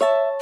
you